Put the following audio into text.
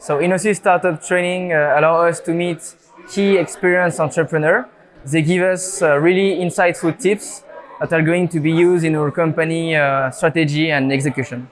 So Innosuisse Startup Training uh, allow us to meet key experienced entrepreneurs. They give us uh, really insightful tips that are going to be used in our company uh, strategy and execution.